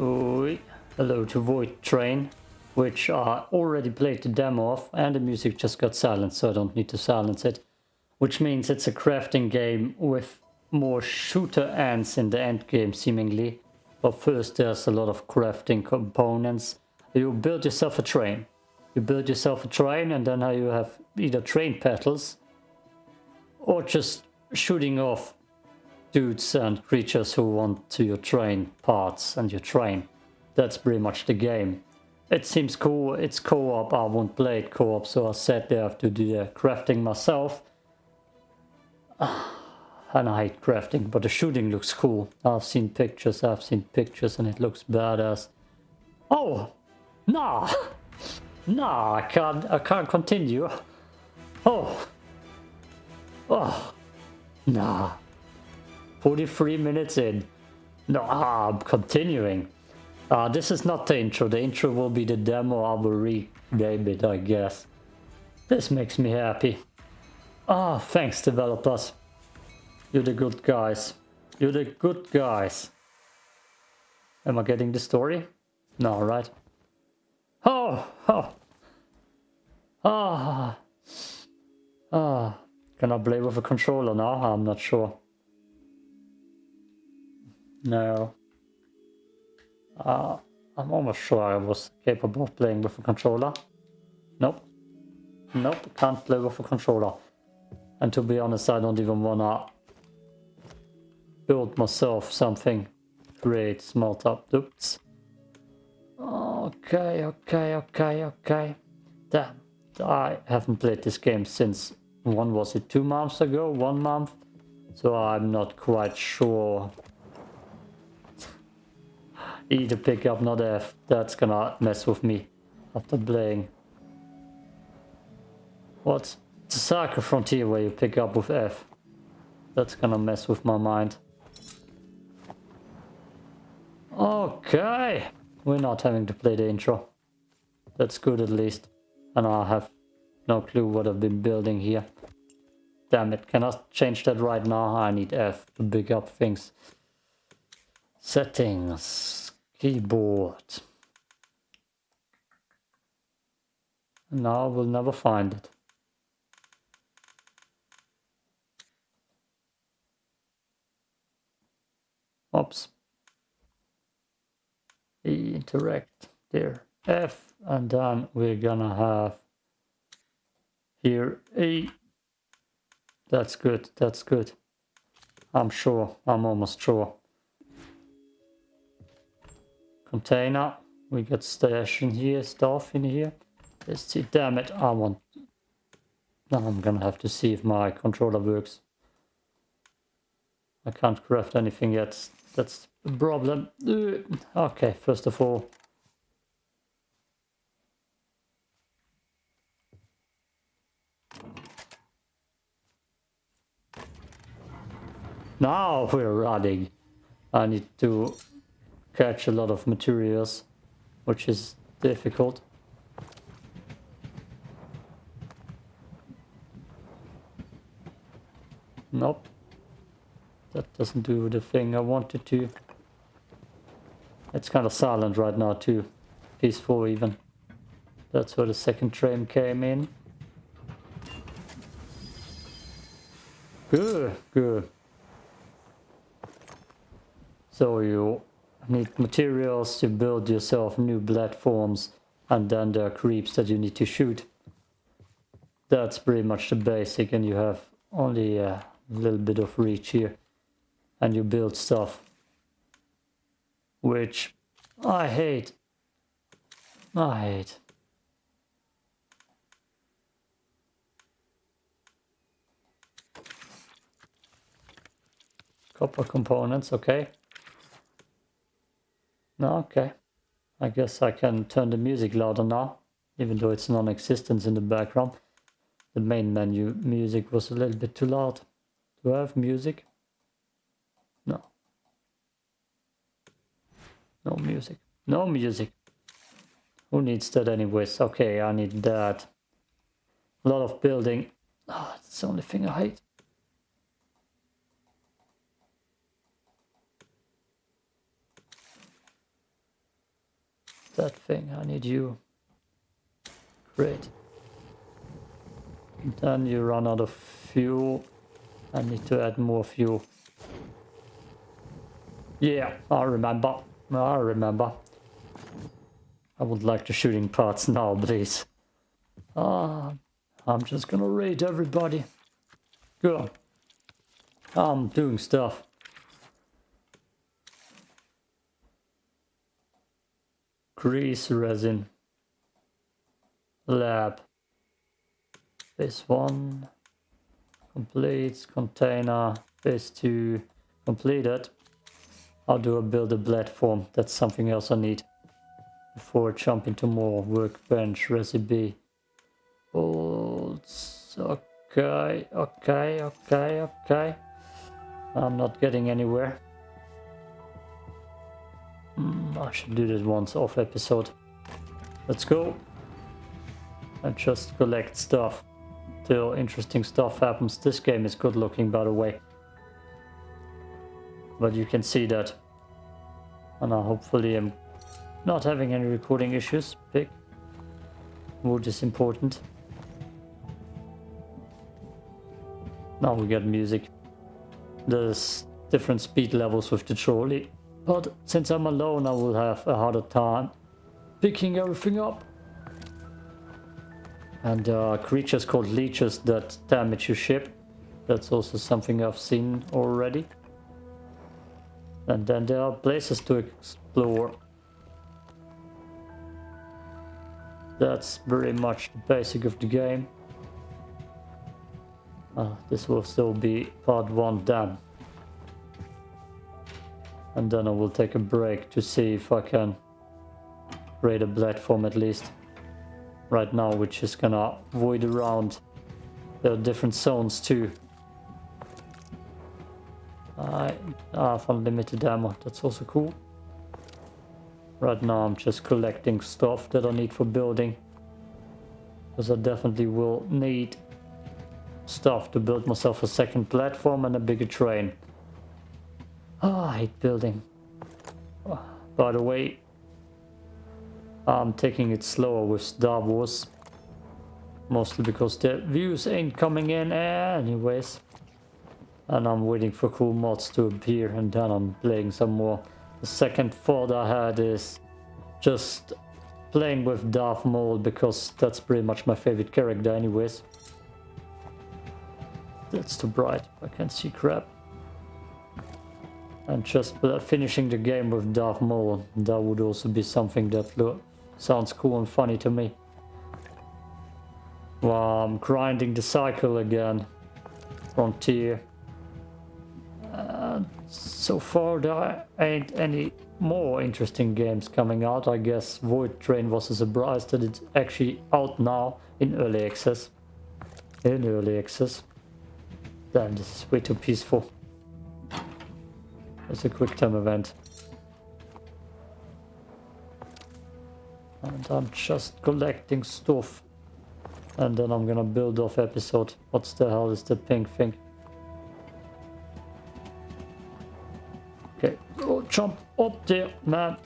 Hello to Void Train, which I already played the demo of, and the music just got silenced, so I don't need to silence it. Which means it's a crafting game with more shooter ends in the end game, seemingly. But first, there's a lot of crafting components. You build yourself a train. You build yourself a train, and then now you have either train petals or just shooting off dudes and creatures who want to your train parts and your train. That's pretty much the game. It seems cool, it's co-op, I won't play it co-op, so I sat there have to do the crafting myself. And I hate crafting, but the shooting looks cool. I've seen pictures, I've seen pictures and it looks badass. Oh! Nah! Nah, I can't, I can't continue. Oh! Oh! Nah. 43 minutes in. No, ah, I'm continuing. Uh, this is not the intro. The intro will be the demo. I will rename it, I guess. This makes me happy. Ah, thanks developers. You're the good guys. You're the good guys. Am I getting the story? No, right? Oh, oh. Ah. Ah. Can I play with a controller now? I'm not sure. No. Uh, I'm almost sure I was capable of playing with a controller. Nope. Nope, can't play with a controller. And to be honest, I don't even wanna build myself something great, small top Oops. Okay, okay, okay, okay. Damn. I haven't played this game since, when was it two months ago? One month? So I'm not quite sure E to pick up, not F. That's gonna mess with me after playing. What's the Soccer Frontier where you pick up with F? That's gonna mess with my mind. Okay, we're not having to play the intro. That's good at least. And I have no clue what I've been building here. Damn it, can I change that right now? I need F to pick up things. Settings keyboard. Now we'll never find it. Oops. E interact there. F and then we're gonna have here E. That's good, that's good. I'm sure, I'm almost sure container. We got stash in here, stuff in here. Let's see, damn it, I want... Now I'm gonna have to see if my controller works. I can't craft anything yet, that's the problem. Uh, okay, first of all... Now we're running. I need to catch a lot of materials, which is difficult. Nope. That doesn't do the thing I wanted to. It's kind of silent right now too. Peaceful even. That's where the second train came in. Good, good. So you need materials to build yourself new platforms and then there are creeps that you need to shoot. That's pretty much the basic and you have only a little bit of reach here and you build stuff which I hate. I hate. Copper components, okay. Okay. I guess I can turn the music louder now, even though it's non-existent in the background. The main menu music was a little bit too loud. Do I have music? No. No music. No music. Who needs that anyways? Okay, I need that. A lot of building. Oh, it's the only thing I hate. That thing? I need you. Great. Then you run out of fuel. I need to add more fuel. Yeah, I remember. I remember. I would like the shooting parts now, please. Ah, I'm just gonna raid everybody. Good. I'm doing stuff. Grease resin. Lab. This one. Complete. Container. Phase two. Completed. How do I build a platform? That's something else I need. Before jumping to more workbench recipe. Bolts. Okay, okay, okay, okay. I'm not getting anywhere. Mm, I should do this once off episode. Let's go. And just collect stuff till interesting stuff happens. This game is good looking by the way but you can see that. And I hopefully am not having any recording issues. Big. Wood is important. Now we get music. There's different speed levels with the trolley. But since I'm alone I will have a harder time picking everything up. And uh, creatures called leeches that damage your ship. That's also something I've seen already. And then there are places to explore. That's very much the basic of the game. Uh, this will still be part 1 done. And then I will take a break to see if I can raid a platform at least. Right now we're just gonna void around. There are different zones too. I have unlimited ammo, that's also cool. Right now I'm just collecting stuff that I need for building. Because I definitely will need stuff to build myself a second platform and a bigger train. Oh, I hate building. Oh, by the way, I'm taking it slower with Star Wars. Mostly because the views ain't coming in anyways and I'm waiting for cool mods to appear and then I'm playing some more. The second thought I had is just playing with Darth Maul because that's pretty much my favorite character anyways. That's too bright, I can't see crap. And just finishing the game with Darth Maul, that would also be something that sounds cool and funny to me. Well, I'm grinding the cycle again. Frontier so far there ain't any more interesting games coming out. I guess Void Train was a surprise that it's actually out now in early access. In early access. Damn, this is way too peaceful. It's a quick time event. And I'm just collecting stuff. And then I'm gonna build off episode. What's the hell is the pink thing? Okay, go jump up there, man.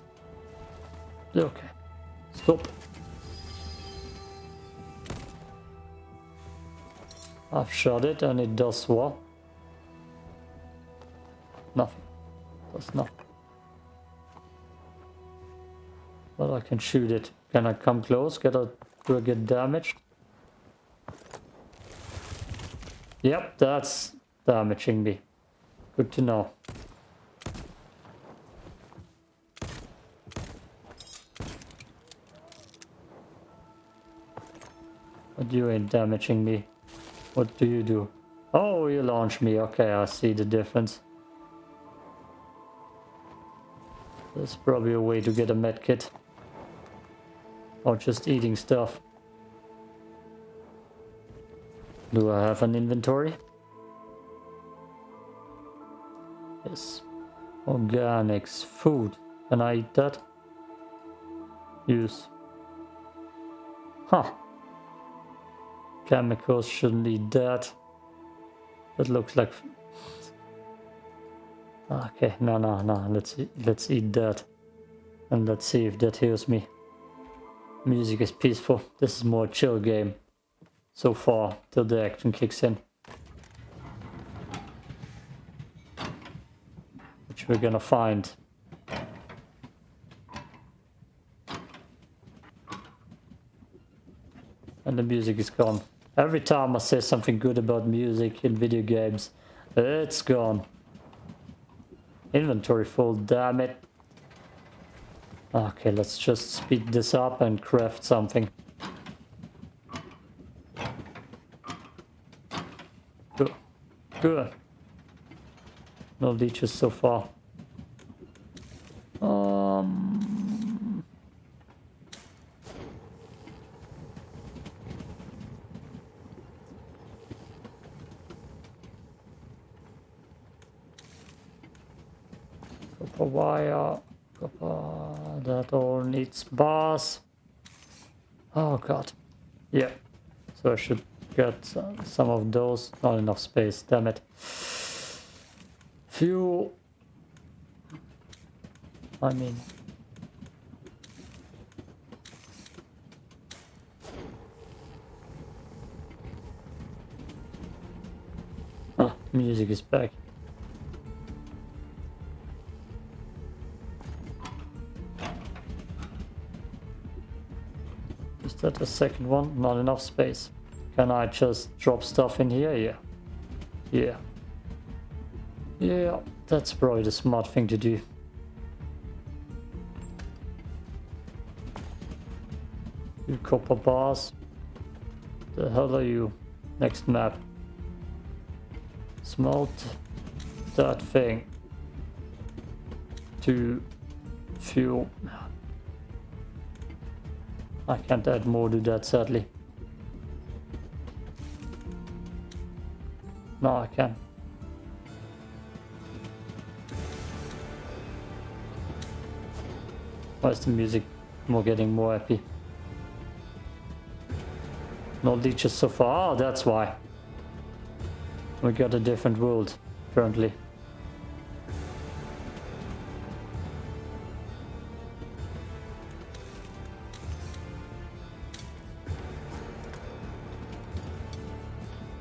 Okay, stop. I've shot it and it does what? Nothing. Does not. But I can shoot it. Can I come close? Get a, do I get damaged? Yep, that's damaging me. Good to know. But you ain't damaging me. What do you do? Oh, you launch me. Okay, I see the difference. There's probably a way to get a medkit. Or just eating stuff. Do I have an inventory? Yes. Organics. Food. Can I eat that? Use. Huh. Chemicals shouldn't need that. That looks like... Okay, no, no, no. Let's let's eat that, and let's see if that heals me. Music is peaceful. This is more chill game so far till the action kicks in. Which we're gonna find. And the music is gone. Every time I say something good about music in video games, it's gone. Inventory full, damn it. Okay, let's just speed this up and craft something. Good. Good. No leeches so far. Um... Copper wire. Copper. That all needs bars. Oh god. Yeah. So I should get some of those. Not enough space, damn it. Fuel. I mean. Ah, music is back. The second one? Not enough space. Can I just drop stuff in here? Yeah. Yeah. Yeah, that's probably the smart thing to do. You copper bars. The hell are you? Next map. Smelt that thing to fuel. I can't add more to that sadly. No, I can. Why is the music more getting more happy? No leeches so far. Oh, that's why. We got a different world currently.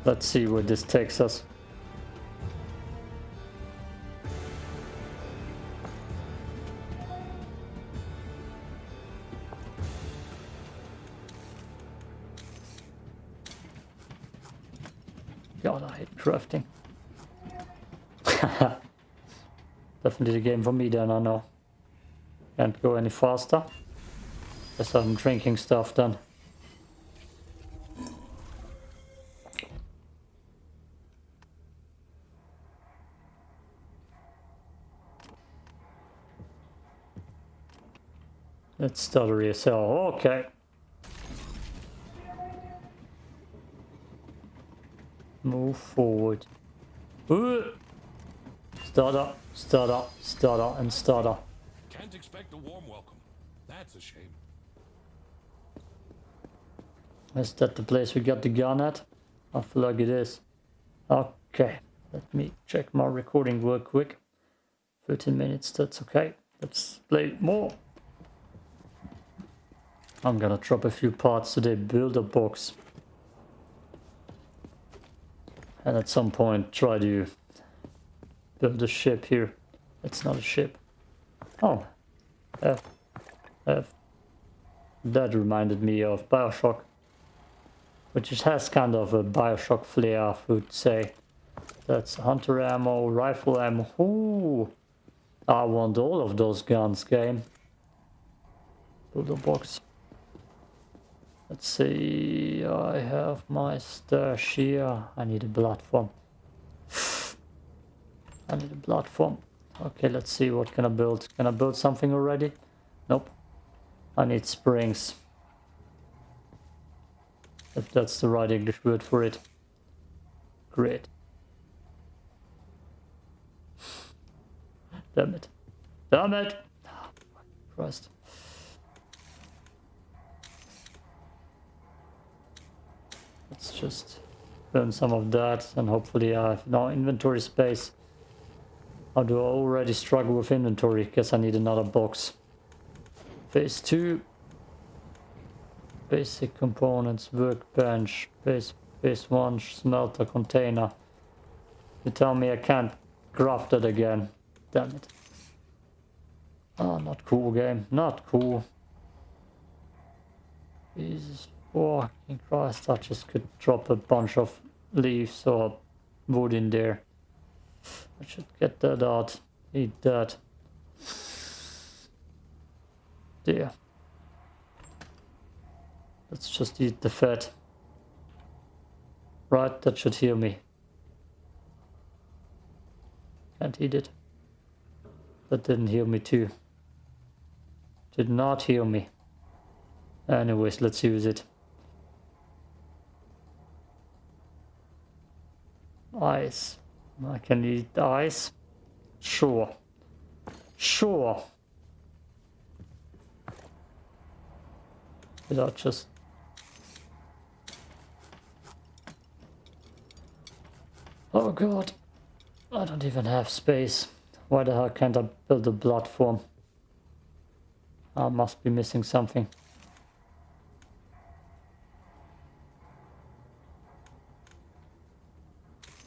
Let's see where this takes us. God, I hate crafting. Definitely the game for me then, I know. Can't go any faster. Guess I'm drinking stuff then. Start a resell. Okay. Move forward. Uh. Ooh. Stutter, stutter, stutter, and stutter. Can't expect a warm welcome. That's a shame. Is that the place we got the gun at? I feel like it is. Okay, let me check my recording real quick. 13 minutes, that's okay. Let's play more. I'm gonna drop a few parts to the builder box. And at some point try to build a ship here. It's not a ship. Oh, F. F. That reminded me of Bioshock. Which has kind of a Bioshock flair, I would say. That's hunter ammo, rifle ammo. Ooh, I want all of those guns, game. Build a box. Let's see, I have my stash here. I need a platform. I need a platform. Okay, let's see what can I build. Can I build something already? Nope. I need springs. If that's the right English word for it. Great. Damn it. Damn it! Oh, Christ. Let's just burn some of that and hopefully uh, I have no inventory space. How do I already struggle with inventory? Guess I need another box. Phase 2. Basic components, workbench, base, base one, smelter, container. You tell me I can't craft it again. Damn it. Oh, not cool game. Not cool. Jesus fucking Christ, I just could drop a bunch of leaves or wood in there. I should get that out. Eat that. There. Let's just eat the fat. Right, that should heal me. Can't eat it. That didn't heal me too. Did not heal me. Anyways, let's use it. Ice. I can eat ice. Sure. Sure. Without just... Oh god. I don't even have space. Why the hell can't I build a platform? I must be missing something.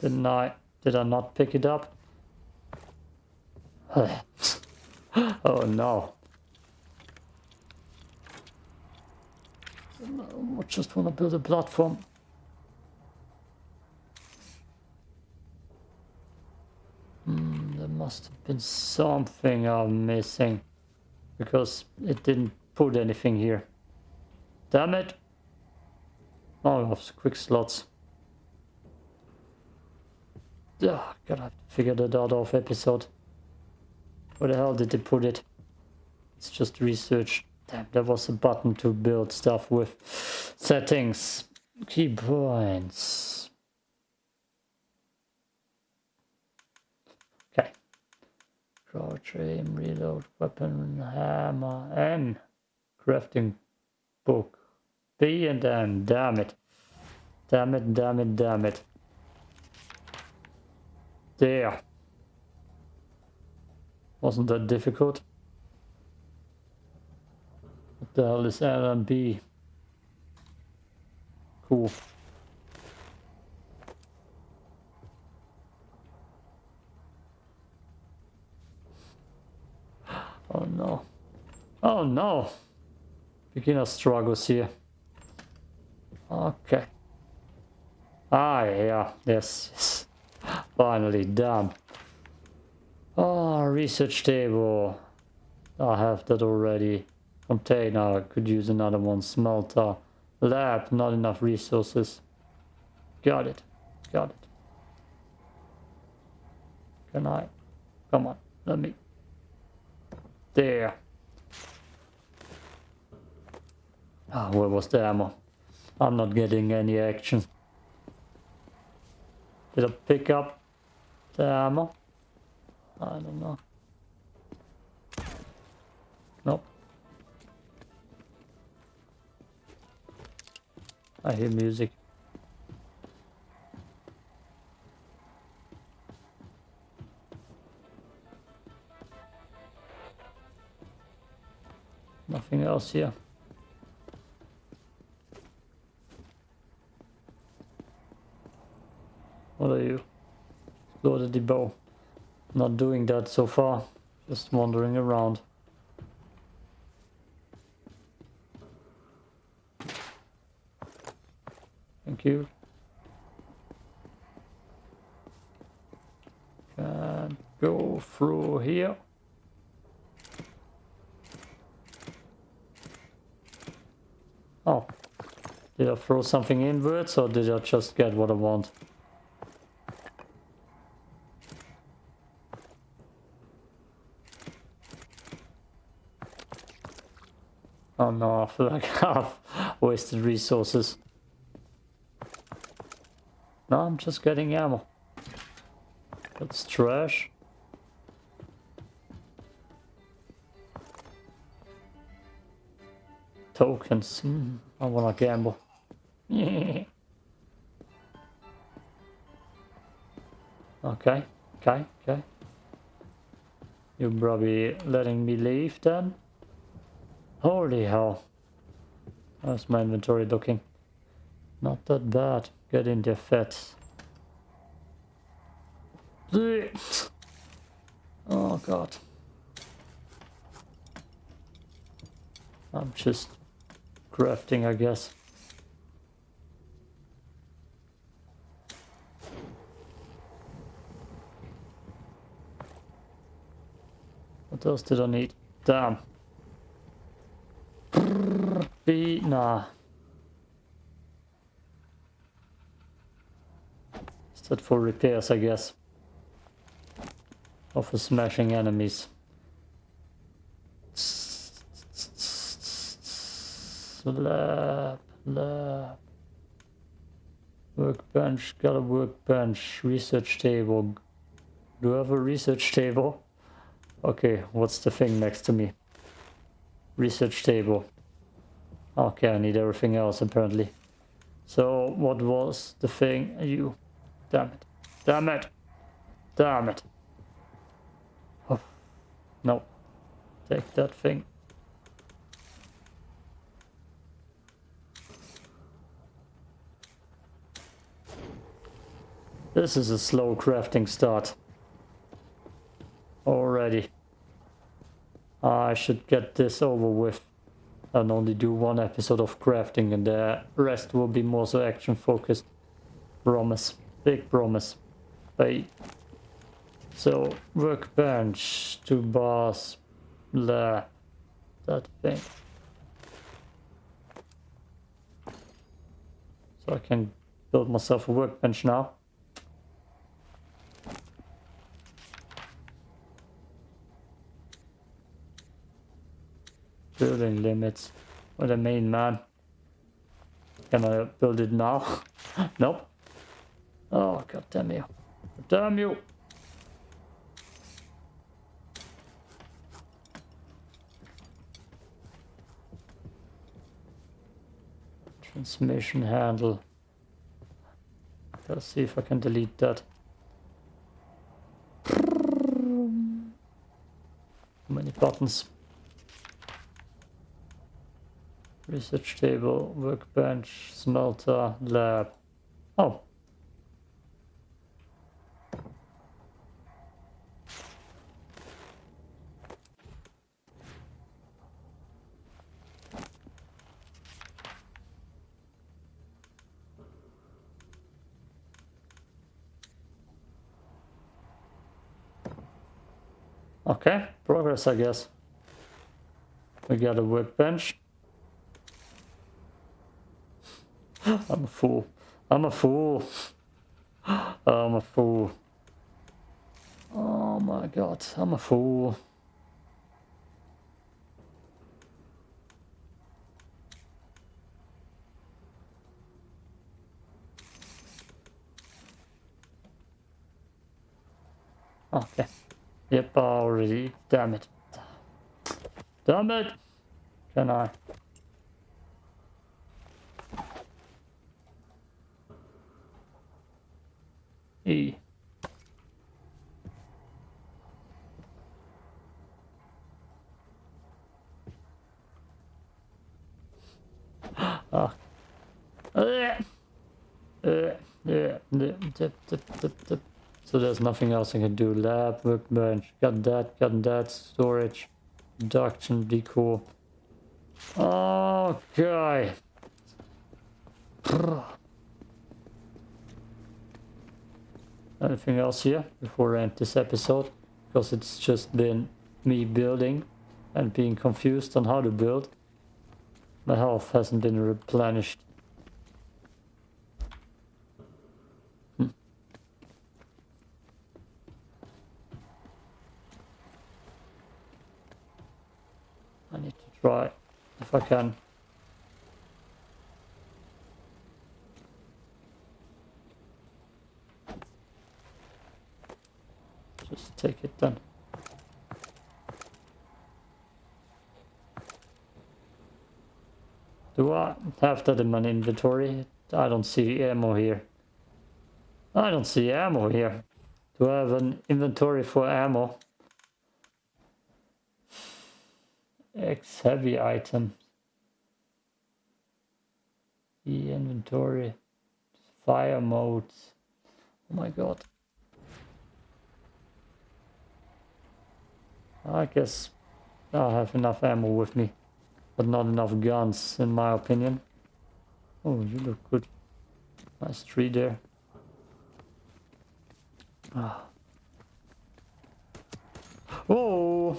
Didn't I? Did I not pick it up? oh no. I just want to build a platform. Hmm, there must have been something I'm missing. Because it didn't put anything here. Damn it! Oh, I quick slots. Ugh, gotta figure that out off episode. Where the hell did they put it? It's just research. Damn, there was a button to build stuff with. Settings. Key points. Okay. Crouch, aim, reload, weapon, hammer, N. Crafting book. B and M. Damn it. Damn it, damn it, damn it. There. Wasn't that difficult? What the hell is L and B? Cool. Oh no. Oh no! Beginner struggles here. Okay. Ah, yeah, yes. Finally done. Ah, oh, research table. I have that already. Container, could use another one. Smelter. Lab, not enough resources. Got it. Got it. Can I? Come on, let me. There. Ah, where was the ammo? I'm not getting any action. Did I pick up the ammo? I don't know. Nope. I hear music. Nothing else here. The bow. Not doing that so far. Just wandering around. Thank you. Can go through here. Oh. Did I throw something inwards or did I just get what I want? Oh no, I feel like I've wasted resources. No, I'm just getting ammo. That's trash. Tokens. Mm, I wanna gamble. okay, okay, okay. You're probably letting me leave then? Holy hell. How's my inventory looking? Not that bad. Get in there, fats. Oh god. I'm just crafting, I guess. What else did I need? Damn. B, nah. Is that for repairs, I guess? Or for smashing enemies? Lab, lab. Workbench, got a workbench, research table. Do I have a research table? Okay, what's the thing next to me? Research table. Okay, I need everything else apparently. So, what was the thing? You. Damn it. Damn it. Damn it. Oh. No. Take that thing. This is a slow crafting start. Already. I should get this over with and only do one episode of crafting and the rest will be more so action focused. Promise. Big promise. Bye. So, workbench, two bars, blah, that thing. So I can build myself a workbench now. Building limits. What a main man. Can I build it now? nope. Oh, god damn you. Damn you. Transmission handle. Let's see if I can delete that. How many buttons? Research table, workbench, smelter, lab. Oh. Okay, progress I guess. We got a workbench. I'm a fool. I'm a fool. I'm a fool. Oh my god, I'm a fool. Okay. Yep, already. Damn it. Damn it! Can I? E. ah. So there's nothing else I can do. Lab, workbench, got that, got that, storage, production, decor. Okay. Anything else here before I end this episode because it's just been me building and being confused on how to build. My health hasn't been replenished. Hmm. I need to try if I can Take it then. Do I have that in my inventory? I don't see ammo here. I don't see ammo here. Do I have an inventory for ammo? X heavy items. The inventory. Fire modes. Oh my god. I guess I have enough ammo with me, but not enough guns in my opinion. Oh, you look good. Nice tree there. Ah. Oh!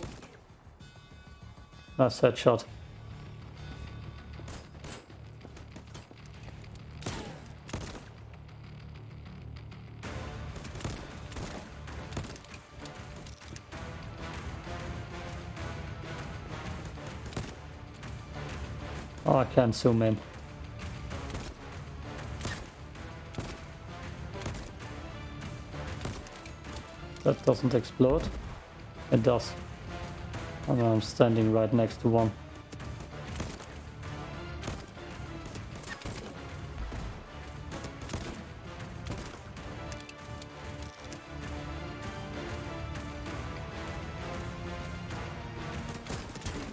Nice headshot. Oh, I can't zoom in. That doesn't explode. It does. And I'm standing right next to one.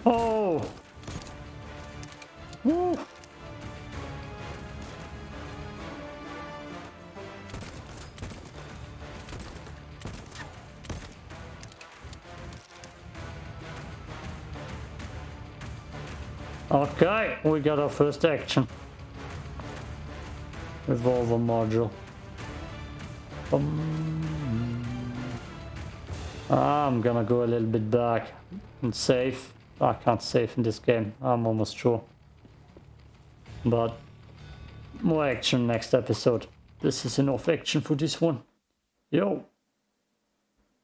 Oh! Woo! Okay, we got our first action. Revolver module. Um, I'm gonna go a little bit back and save. I can't save in this game, I'm almost sure. But more action next episode. This is enough action for this one. Yo.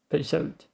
Peace out.